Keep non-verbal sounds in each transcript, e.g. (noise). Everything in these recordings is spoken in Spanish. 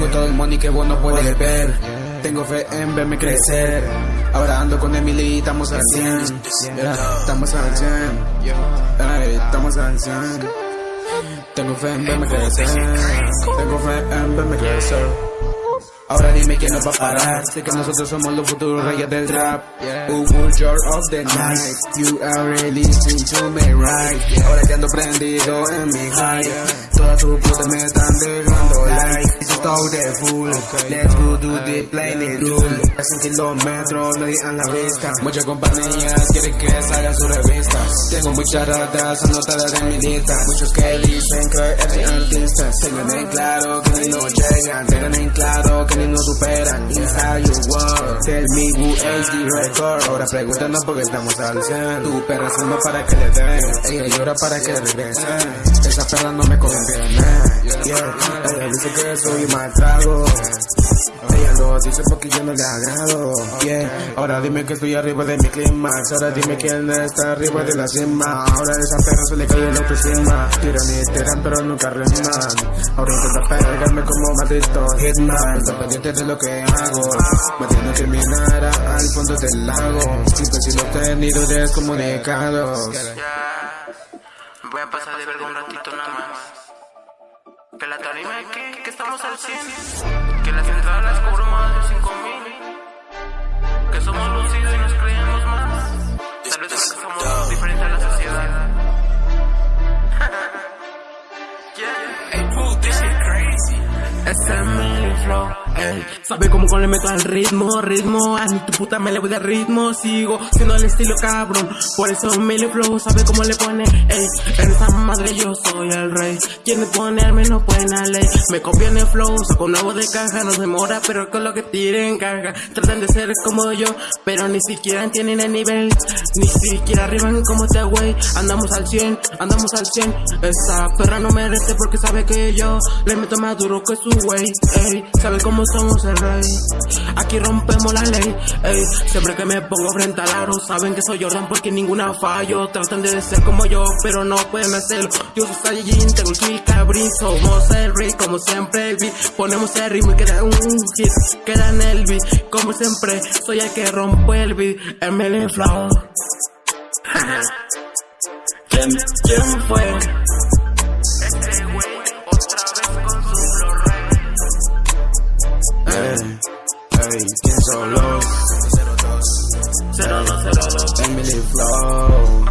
Tengo todo el money que vos no puedes ver. Tengo fe en verme crecer. Ahora ando con Emily y estamos al 100. Yeah, estamos al 100. Ey, estamos al 100. Tengo fe en verme crecer. Tengo fe en verme crecer. Ahora dime quién nos va a parar. Sé que nosotros somos los futuros reyes del rap. Who Vulture of the night. You are listening to me right. Ahora que ando prendido en mi high. Todas tus putas me están dejando like. Stop de full. Let's go do the planet rule. A 100 kilómetros, nadie a la vista. Muchas compañías quieren que salga su revista. Tengo muchas ratas anotadas en mi lista. Muchos que dicen que artista. Tengan en claro que no llegan. Tengan en claro que no superan. Inside your world. Tell me who is the record. Ahora pregúntanos porque estamos al 100. Tu perra suma para que le den. Ella llora para que regresen. Esa perra no me conviene. Yeah. Ella dice que soy mal trago. Lo porque yo no le agrado. Yeah. Ahora dime que estoy arriba de mi clímax. Ahora dime quién está arriba de la cima. Ahora esa perra se le cae la autoestima. Tiran y tiran pero nunca riman. Ahora intenta pegarme como maldito hitman. Está pendiente de lo que hago. Me tiene que mirar al fondo del lago. Siempre si los tenido descomunicados. Voy a pasar de verga un ratito nada más. Que la tarima que, que estamos al 100. Que las entradas las cobro más de 5 mil. Flow, ey. Sabe cómo con le meto al ritmo, ritmo. A tu puta me le voy de ritmo. Sigo siendo el estilo cabrón. Por eso me le flow, sabe cómo le pone, ey. En esa madre yo soy el rey. Quien ponerme no puede la ley. Me copian el flow, saco nuevo de caja. No demora, pero con lo que tiren caja. Tratan de ser como yo, pero ni siquiera tienen el nivel. Ni siquiera arriban como este güey. Andamos al 100, andamos al 100. Esa perra no merece porque sabe que yo le meto más duro que su güey, ey, sabe cómo somos el rey. Aquí rompemos la ley, ey, siempre que me pongo frente al aro, saben que soy Jordan porque ninguna fallo. Tratan de ser como yo, pero no pueden hacerlo. Yo soy Saiyajin, tengo el kill cabrín, somos el rey, como siempre el beat. Ponemos el ritmo y queda un hit, queda en el beat. Como siempre, soy el que rompo el beat, ML Flow. (laughs) ¿Quién, ¿Quién fue? 0202 Emily Flow.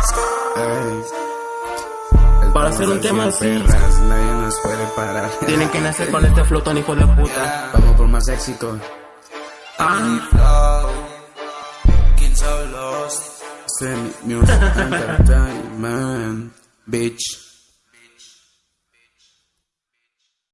El Para hacer un tema así. perras, nadie nos puede parar. Tienen que nacer con este flotón, hijo de puta. Vamos por más éxito. Ah, Semi Music Entertainment, bitch.